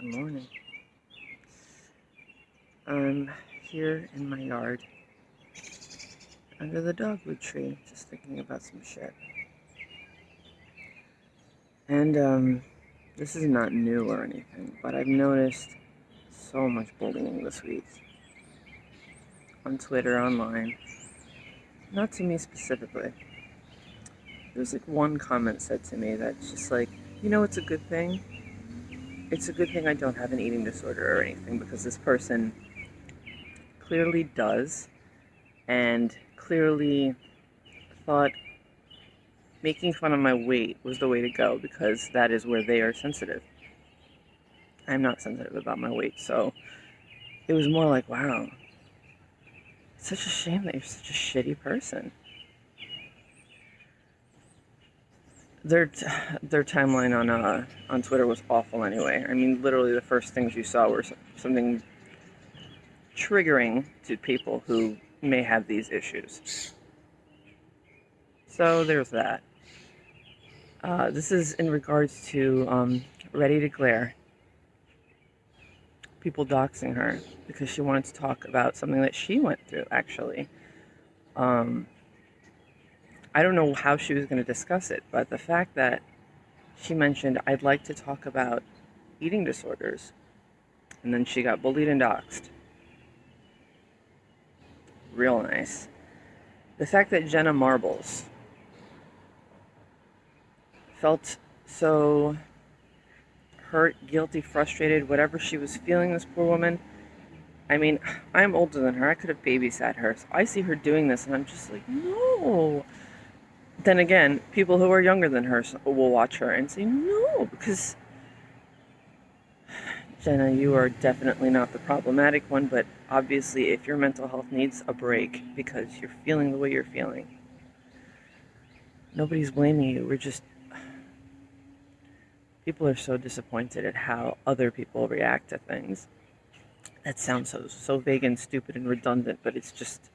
Good morning. I'm here in my yard under the dogwood tree, just thinking about some shit. And um, this is not new or anything, but I've noticed so much bullying this week on Twitter, online. Not to me specifically. There's like one comment said to me that's just like, you know, it's a good thing it's a good thing I don't have an eating disorder or anything because this person clearly does and clearly thought making fun of my weight was the way to go because that is where they are sensitive. I'm not sensitive about my weight, so it was more like, wow, it's such a shame that you're such a shitty person. Their their timeline on uh, on Twitter was awful anyway. I mean, literally the first things you saw were something triggering to people who may have these issues. So there's that. Uh, this is in regards to um, Ready to Glare. People doxing her because she wanted to talk about something that she went through, actually. Um, I don't know how she was going to discuss it, but the fact that she mentioned, I'd like to talk about eating disorders, and then she got bullied and doxxed. Real nice. The fact that Jenna Marbles felt so hurt, guilty, frustrated, whatever she was feeling, this poor woman. I mean, I'm older than her. I could have babysat her. So I see her doing this, and I'm just like, no then again, people who are younger than her will watch her and say, no, because Jenna, you are definitely not the problematic one, but obviously, if your mental health needs a break because you're feeling the way you're feeling, nobody's blaming you. We're just. People are so disappointed at how other people react to things. That sounds so so vague and stupid and redundant, but it's just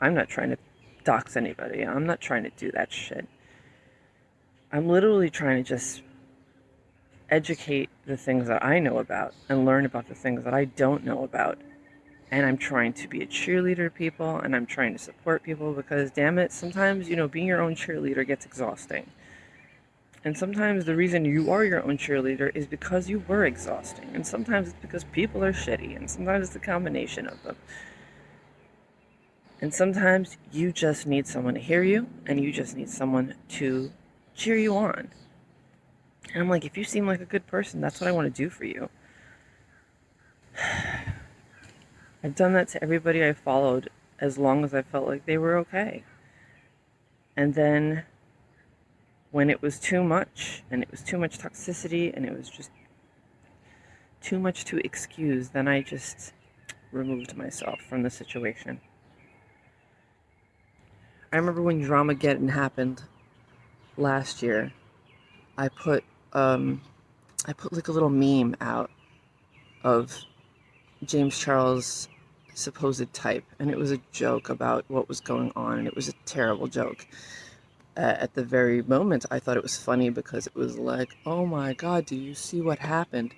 I'm not trying to dox anybody. I'm not trying to do that shit. I'm literally trying to just educate the things that I know about and learn about the things that I don't know about. And I'm trying to be a cheerleader to people and I'm trying to support people because, damn it, sometimes, you know, being your own cheerleader gets exhausting. And sometimes the reason you are your own cheerleader is because you were exhausting. And sometimes it's because people are shitty. And sometimes it's a combination of them. And sometimes you just need someone to hear you and you just need someone to cheer you on. And I'm like, if you seem like a good person, that's what I want to do for you. I've done that to everybody I followed as long as I felt like they were okay. And then when it was too much and it was too much toxicity and it was just too much to excuse, then I just removed myself from the situation. I remember when Dramageddon happened last year. I put um, I put like a little meme out of James Charles' supposed type, and it was a joke about what was going on, and it was a terrible joke. Uh, at the very moment, I thought it was funny because it was like, oh my god, do you see what happened?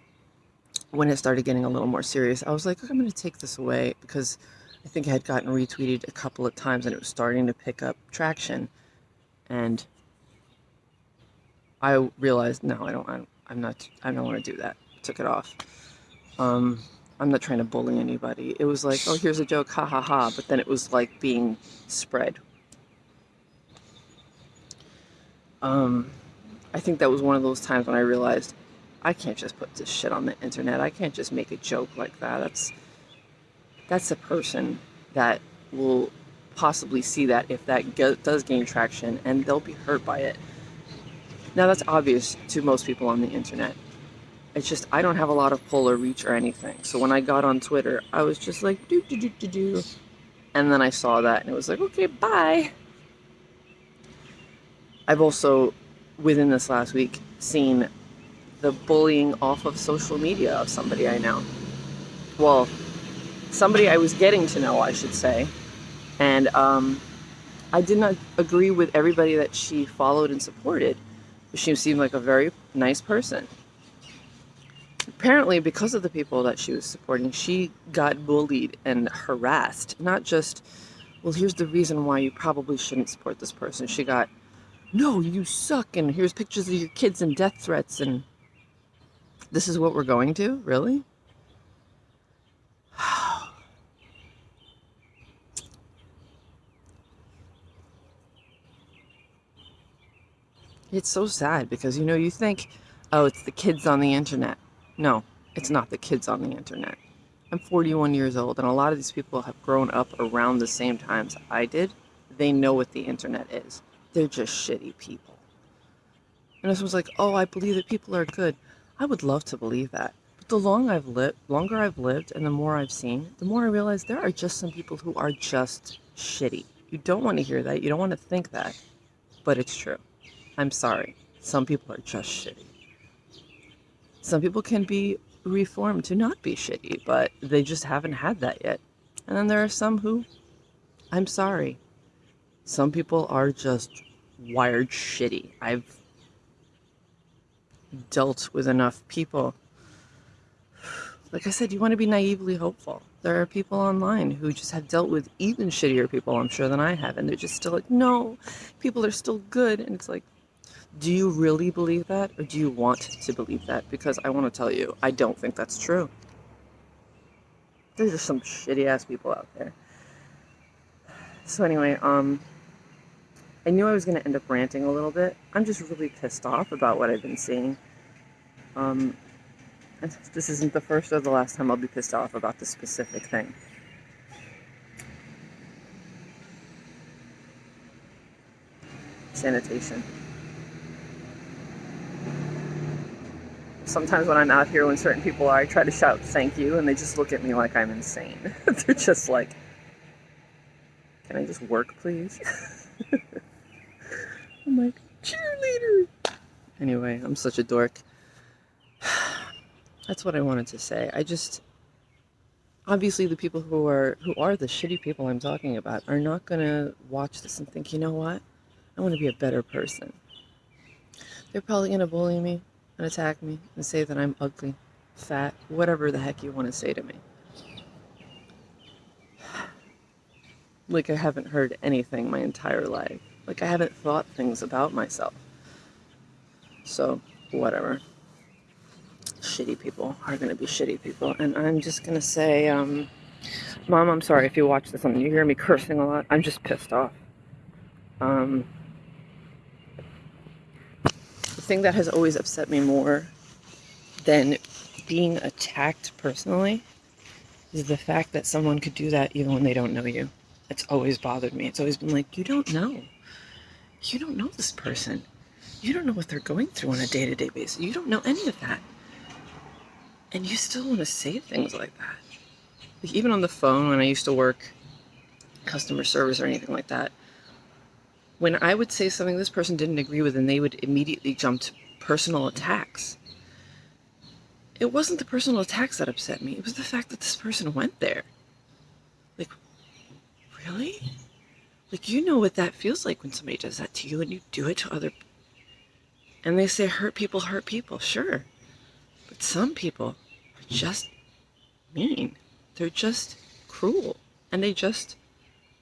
When it started getting a little more serious, I was like, I'm going to take this away because I think it had gotten retweeted a couple of times and it was starting to pick up traction. And I realized, no, I don't, I, am not, I don't want to do that. Took it off. Um, I'm not trying to bully anybody. It was like, oh, here's a joke, ha ha ha. But then it was like being spread. Um, I think that was one of those times when I realized I can't just put this shit on the internet. I can't just make a joke like that. That's that's a person that will possibly see that if that does gain traction and they'll be hurt by it. Now that's obvious to most people on the internet. It's just I don't have a lot of pull or reach or anything. So when I got on Twitter, I was just like do do do do do, and then I saw that and it was like okay bye. I've also within this last week seen the bullying off of social media of somebody I know. Well, somebody I was getting to know, I should say. And um, I did not agree with everybody that she followed and supported. But She seemed like a very nice person. apparently because of the people that she was supporting she got bullied and harassed not just well here's the reason why you probably shouldn't support this person she got no you suck and here's pictures of your kids and death threats and this is what we're going to really it's so sad because you know you think oh it's the kids on the internet no, it's not the kids on the internet. I'm 41 years old, and a lot of these people have grown up around the same times I did. They know what the internet is. They're just shitty people. And this was like, oh, I believe that people are good. I would love to believe that. But the long I've lived, longer I've lived, and the more I've seen, the more I realize there are just some people who are just shitty. You don't want to hear that. You don't want to think that. But it's true. I'm sorry. Some people are just shitty. Some people can be reformed to not be shitty, but they just haven't had that yet. And then there are some who, I'm sorry, some people are just wired shitty. I've dealt with enough people. Like I said, you want to be naively hopeful. There are people online who just have dealt with even shittier people, I'm sure, than I have, and they're just still like, no, people are still good. And it's like, do you really believe that or do you want to believe that? Because I want to tell you, I don't think that's true. There's just some shitty ass people out there. So anyway, um, I knew I was going to end up ranting a little bit. I'm just really pissed off about what I've been seeing. Um, this isn't the first or the last time I'll be pissed off about this specific thing. Sanitation. Sometimes when I'm out here, when certain people are, I try to shout thank you, and they just look at me like I'm insane. They're just like, can I just work, please? I'm like, cheerleader! Anyway, I'm such a dork. That's what I wanted to say. I just, obviously the people who are, who are the shitty people I'm talking about are not gonna watch this and think, you know what? I want to be a better person. They're probably gonna bully me and attack me and say that I'm ugly, fat, whatever the heck you want to say to me. Like I haven't heard anything my entire life. Like I haven't thought things about myself. So, whatever. Shitty people are going to be shitty people. And I'm just going to say, um, Mom, I'm sorry if you watch this and you hear me cursing a lot. I'm just pissed off. Um, the thing that has always upset me more than being attacked personally is the fact that someone could do that even when they don't know you. It's always bothered me. It's always been like, you don't know. You don't know this person. You don't know what they're going through on a day-to-day basis. You don't know any of that. And you still want to say things like that. Like even on the phone when I used to work customer service or anything like that, when I would say something this person didn't agree with and they would immediately jump to personal attacks. It wasn't the personal attacks that upset me. It was the fact that this person went there. Like, really? Like, you know what that feels like when somebody does that to you and you do it to other... And they say hurt people hurt people. Sure. But some people are just mean. They're just cruel. And they just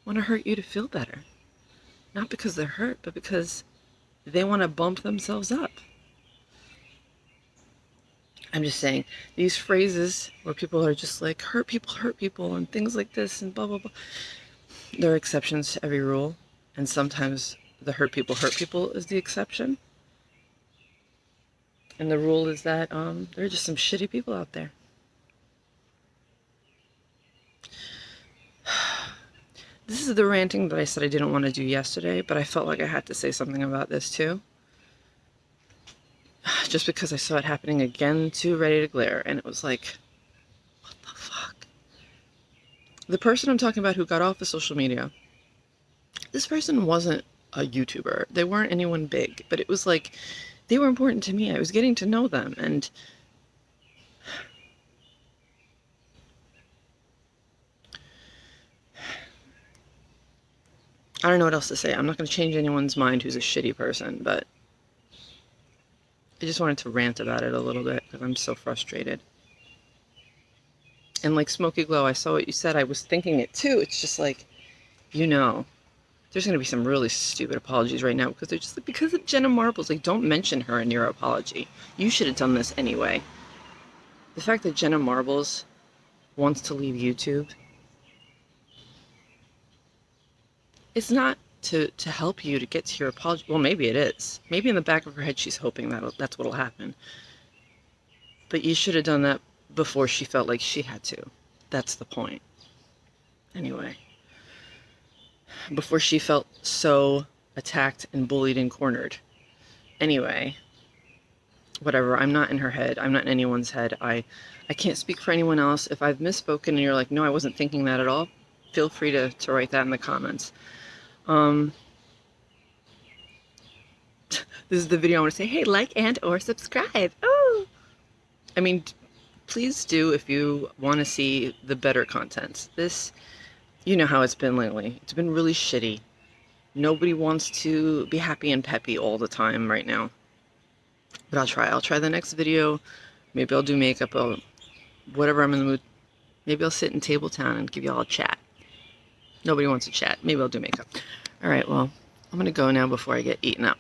want to hurt you to feel better. Not because they're hurt, but because they want to bump themselves up. I'm just saying, these phrases where people are just like, hurt people, hurt people, and things like this, and blah, blah, blah. There are exceptions to every rule, and sometimes the hurt people, hurt people is the exception. And the rule is that um, there are just some shitty people out there. This is the ranting that I said I didn't want to do yesterday, but I felt like I had to say something about this too. Just because I saw it happening again too Ready to Glare, and it was like, what the fuck? The person I'm talking about who got off of social media, this person wasn't a YouTuber. They weren't anyone big, but it was like, they were important to me. I was getting to know them, and I don't know what else to say. I'm not going to change anyone's mind who's a shitty person, but I just wanted to rant about it a little bit because I'm so frustrated. And like Smokey Glow, I saw what you said. I was thinking it too. It's just like, you know, there's going to be some really stupid apologies right now because they're just like, because of Jenna Marbles. Like, don't mention her in your apology. You should have done this anyway. The fact that Jenna Marbles wants to leave YouTube, it's not to, to help you to get to your apology. Well, maybe it is. Maybe in the back of her head, she's hoping that that's what'll happen. But you should have done that before she felt like she had to. That's the point. Anyway before she felt so attacked and bullied and cornered. Anyway, whatever. I'm not in her head. I'm not in anyone's head. I, I can't speak for anyone else. If I've misspoken and you're like, no, I wasn't thinking that at all, feel free to, to write that in the comments. Um, this is the video I want to say, hey, like and or subscribe. Oh, I mean, please do if you want to see the better content. This you know how it's been lately. It's been really shitty. Nobody wants to be happy and peppy all the time right now. But I'll try. I'll try the next video. Maybe I'll do makeup. I'll, whatever I'm in the mood. Maybe I'll sit in Table Town and give y'all a chat. Nobody wants to chat. Maybe I'll do makeup. Alright, well, I'm going to go now before I get eaten up.